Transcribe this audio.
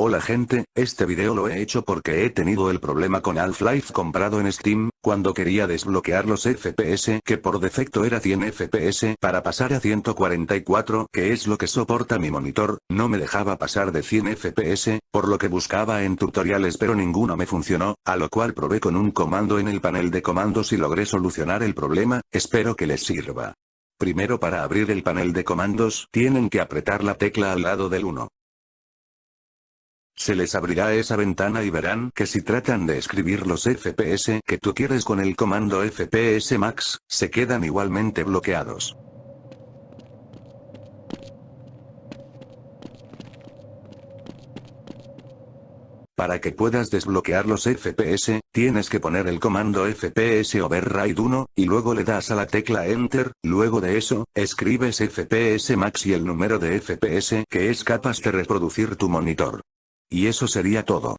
Hola gente, este video lo he hecho porque he tenido el problema con Half-Life comprado en Steam, cuando quería desbloquear los FPS que por defecto era 100 FPS para pasar a 144 que es lo que soporta mi monitor, no me dejaba pasar de 100 FPS, por lo que buscaba en tutoriales pero ninguno me funcionó, a lo cual probé con un comando en el panel de comandos y logré solucionar el problema, espero que les sirva. Primero para abrir el panel de comandos tienen que apretar la tecla al lado del 1. Se les abrirá esa ventana y verán que si tratan de escribir los FPS que tú quieres con el comando FPS Max, se quedan igualmente bloqueados. Para que puedas desbloquear los FPS, tienes que poner el comando FPS Override 1, y luego le das a la tecla Enter, luego de eso, escribes FPS Max y el número de FPS que es capaz de reproducir tu monitor. Y eso sería todo.